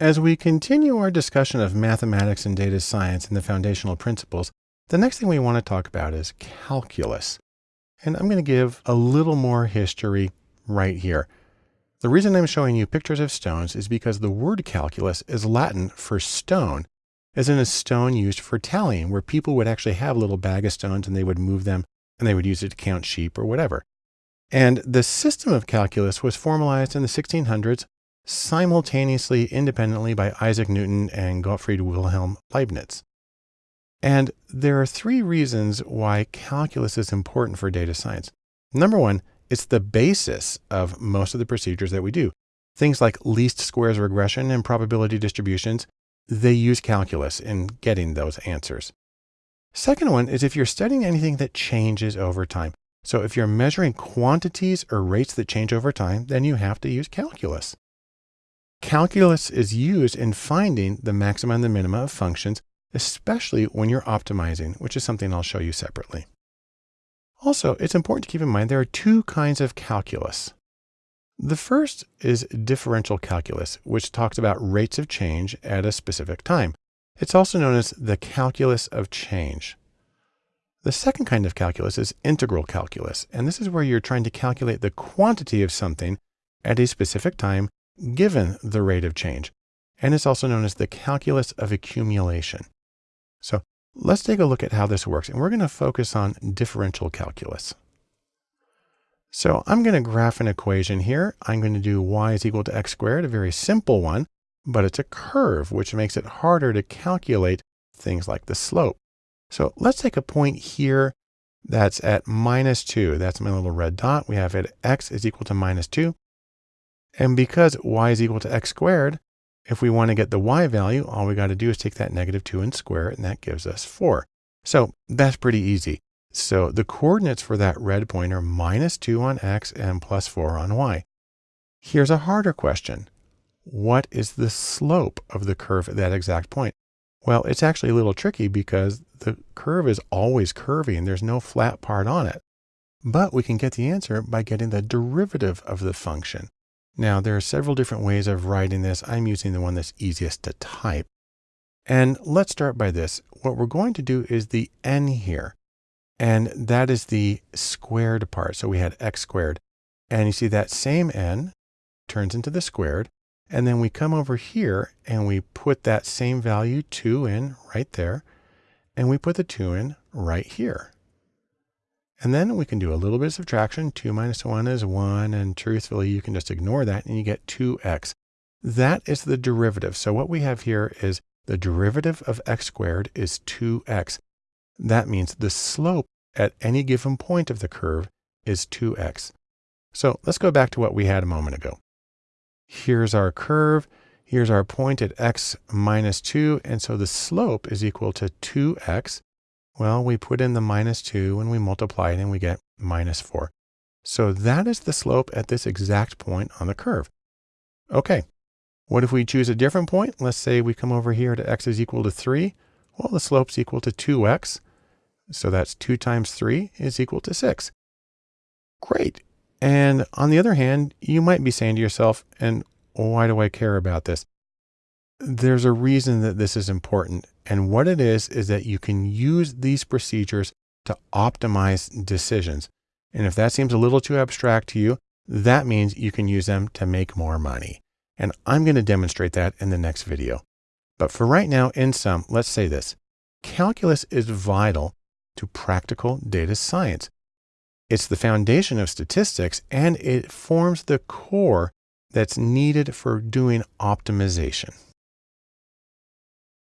As we continue our discussion of mathematics and data science and the foundational principles, the next thing we want to talk about is calculus. And I'm going to give a little more history right here. The reason I'm showing you pictures of stones is because the word calculus is Latin for stone, as in a stone used for tallying, where people would actually have a little bag of stones and they would move them and they would use it to count sheep or whatever. And the system of calculus was formalized in the 1600s simultaneously independently by Isaac Newton and Gottfried Wilhelm Leibniz. And there are three reasons why calculus is important for data science. Number one, it's the basis of most of the procedures that we do. Things like least squares regression and probability distributions, they use calculus in getting those answers. Second one is if you're studying anything that changes over time. So if you're measuring quantities or rates that change over time, then you have to use calculus. Calculus is used in finding the maxima and the minima of functions, especially when you're optimizing, which is something I'll show you separately. Also, it's important to keep in mind there are two kinds of calculus. The first is differential calculus, which talks about rates of change at a specific time. It's also known as the calculus of change. The second kind of calculus is integral calculus, and this is where you're trying to calculate the quantity of something at a specific time given the rate of change. And it's also known as the calculus of accumulation. So let's take a look at how this works. And we're going to focus on differential calculus. So I'm going to graph an equation here. I'm going to do y is equal to x squared, a very simple one, but it's a curve, which makes it harder to calculate things like the slope. So let's take a point here that's at minus 2. That's my little red dot. We have it x is equal to minus 2. And because y is equal to x squared, if we want to get the y value, all we got to do is take that negative 2 and square it, and that gives us 4. So that's pretty easy. So the coordinates for that red point are minus 2 on x and plus 4 on y. Here's a harder question. What is the slope of the curve at that exact point? Well, it's actually a little tricky because the curve is always curvy and there's no flat part on it. But we can get the answer by getting the derivative of the function. Now there are several different ways of writing this. I'm using the one that's easiest to type. And let's start by this. What we're going to do is the n here. And that is the squared part. So we had x squared. And you see that same n turns into the squared. And then we come over here and we put that same value 2 in right there. And we put the 2 in right here. And then we can do a little bit of subtraction. 2 minus 1 is 1. And truthfully, you can just ignore that and you get 2x. That is the derivative. So what we have here is the derivative of x squared is 2x. That means the slope at any given point of the curve is 2x. So let's go back to what we had a moment ago. Here's our curve. Here's our point at x minus 2. And so the slope is equal to 2x. Well, we put in the minus 2 and we multiply it and we get minus 4. So that is the slope at this exact point on the curve. Okay, what if we choose a different point? Let's say we come over here to x is equal to 3. Well, the slope's equal to 2x. So that's 2 times 3 is equal to 6. Great. And on the other hand, you might be saying to yourself, and why do I care about this? There's a reason that this is important. And what it is, is that you can use these procedures to optimize decisions. And if that seems a little too abstract to you, that means you can use them to make more money. And I'm going to demonstrate that in the next video. But for right now, in sum, let's say this. Calculus is vital to practical data science. It's the foundation of statistics and it forms the core that's needed for doing optimization.